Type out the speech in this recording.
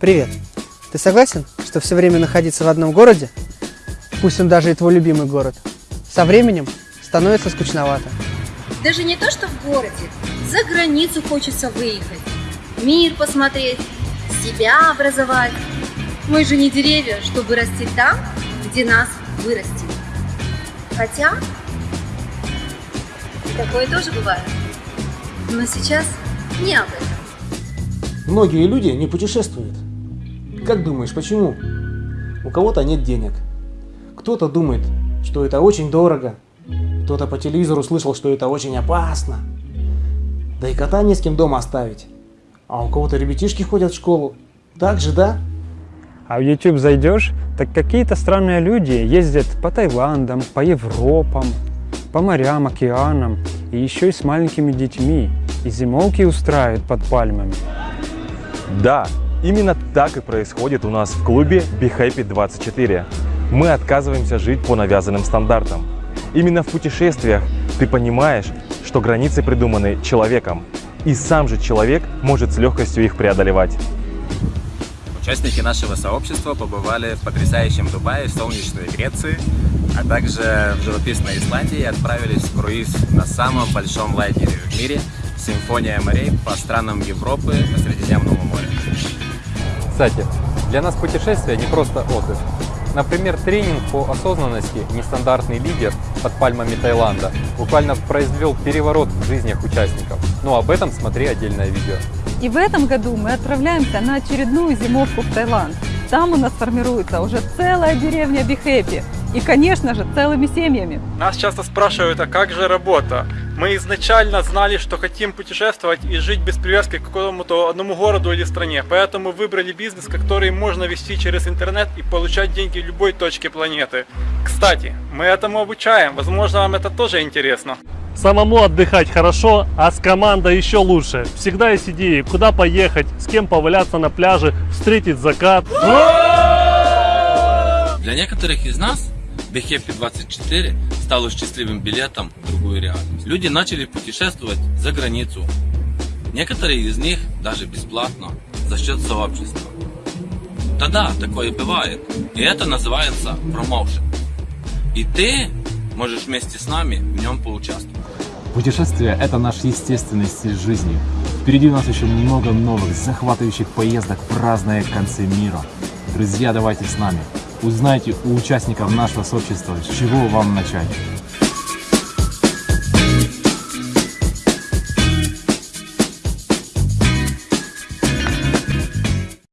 Привет. Ты согласен, что все время находиться в одном городе, пусть он даже и твой любимый город, со временем становится скучновато? Даже не то, что в городе, за границу хочется выехать, мир посмотреть, себя образовать. Мы же не деревья, чтобы расти там, где нас вырастили. Хотя, такое тоже бывает. Но сейчас не об этом. Многие люди не путешествуют. Как думаешь, почему? У кого-то нет денег. Кто-то думает, что это очень дорого. Кто-то по телевизору слышал, что это очень опасно. Да и кота не с кем дома оставить. А у кого-то ребятишки ходят в школу. Так же, да? А в YouTube зайдешь, так какие-то странные люди ездят по Таиландам, по Европам, по морям, океанам, и еще и с маленькими детьми, и зимовки устраивают под пальмами. Да, именно так и происходит у нас в клубе Be Happy 24. Мы отказываемся жить по навязанным стандартам. Именно в путешествиях ты понимаешь, что границы придуманы человеком, и сам же человек может с легкостью их преодолевать. Участники нашего сообщества побывали в потрясающем Дубае, в солнечной Греции, а также в живописной Исландии и отправились в круиз на самом большом лайнере в мире «Симфония морей» по странам Европы по Средиземному морю. Кстати, для нас путешествие не просто отдых. Например, тренинг по осознанности «Нестандартный лидер» под пальмами Таиланда буквально произвел переворот в жизнях участников. Но об этом смотри отдельное видео. И в этом году мы отправляемся на очередную зимовку в Таиланд. Там у нас формируется уже целая деревня Бихэппи. И, конечно же, целыми семьями. Нас часто спрашивают, а как же работа? Мы изначально знали, что хотим путешествовать и жить без привязки к какому-то одному городу или стране. Поэтому выбрали бизнес, который можно вести через интернет и получать деньги в любой точке планеты. Кстати, мы этому обучаем. Возможно, вам это тоже интересно. Самому отдыхать хорошо, а с командой еще лучше. Всегда есть идеи, куда поехать, с кем поваляться на пляже, встретить закат. Для некоторых из нас BeHappy 24 стало счастливым билетом в другую реальность. Люди начали путешествовать за границу. Некоторые из них даже бесплатно, за счет сообщества. Да-да, такое бывает. И это называется промоушен. И ты можешь вместе с нами в нем поучаствовать. Путешествие – это наш естественный стиль жизни. Впереди у нас еще много новых, захватывающих поездок в разные концы мира. Друзья, давайте с нами. Узнайте у участников нашего сообщества, с чего вам начать.